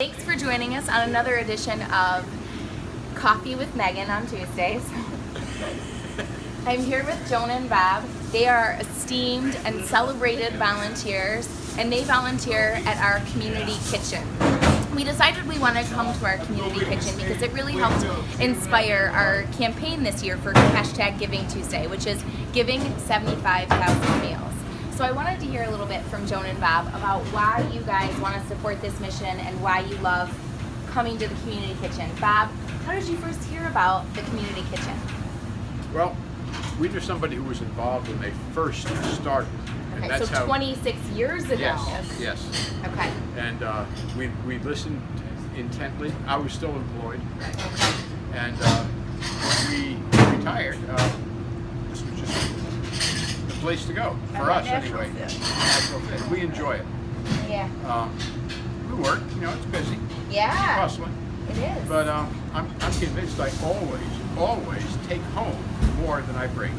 Thanks for joining us on another edition of Coffee with Megan on Tuesdays. I'm here with Joan and Bob. They are esteemed and celebrated volunteers and they volunteer at our community kitchen. We decided we wanted to come to our community kitchen because it really helped inspire our campaign this year for hashtag Giving Tuesday, which is giving 75,000 meals. So I wanted to hear a little bit from Joan and Bob about why you guys want to support this mission and why you love coming to the community kitchen. Bob, how did you first hear about the community kitchen? Well, we knew somebody who was involved when they first started. And Okay, that's so how, 26 years ago. Yes, yes. Okay. And uh, we, we listened intently. I was still employed. And uh, when we retired, uh, this was just the place to go, for us anyway. fit. We enjoy it. Yeah. Um, we work, you know, it's busy, Yeah. hustling. It is. But um, I'm, I'm convinced I always, always take home more than I bring.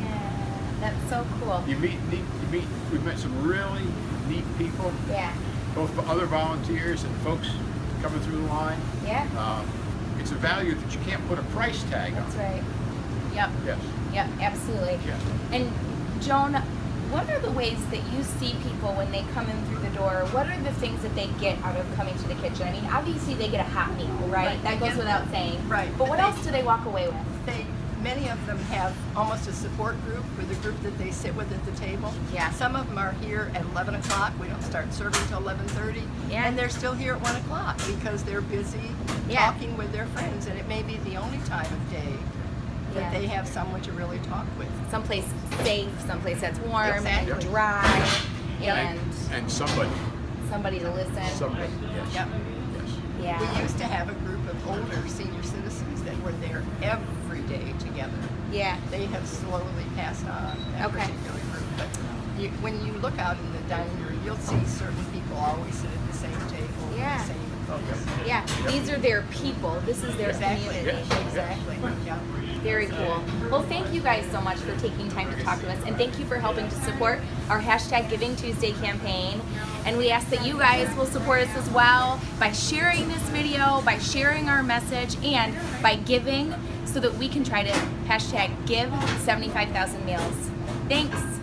yeah. That's so cool. You meet, neat, you meet, we've met some really neat people, Yeah. both other volunteers and folks coming through the line. Yeah. Um, it's a value that you can't put a price tag That's on. That's right. Yep. Yes, Yep. Absolutely. yes. And Joan, what are the ways that you see people when they come in through the door? What are the things that they get out of coming to the kitchen? I mean, obviously they get a hot meal, right? Right, That goes get- without saying. right, But but what they- else do they walk away with? They, many of them have almost a support group with a group that they sit with at the table. Yeah. Some of them are here at 11 o'clock. We don't start serving until 11:30. Yeah. And they're still here at 1 o'clock because they're busy Yeah. talking with their friends, and it may be the only time of day that Yeah. they have someone to really talk with. Someplace safe, someplace that's warm Exactly. and dry, Yep. and And somebody, somebody to listen. somebody, yes. Yep. Yes. Yeah. We used to have a group of older senior citizens that were there every day together. Yeah. they have slowly passed on that Okay. particular group. But you, when you look out in the dining room, you'll see certain people always sit at the same table, Yeah. the same folks. Yeah. These are their people. This is their Exactly. community. Yes. Exactly. Yeah. Very cool. Well, thank you guys so much for taking time to talk to us, and thank you for helping to support our hashtag Giving Tuesday campaign. And we ask that you guys will support us as well by sharing this video, by sharing our message, and by giving so that we can try to hashtag give 75,000 meals. Thanks.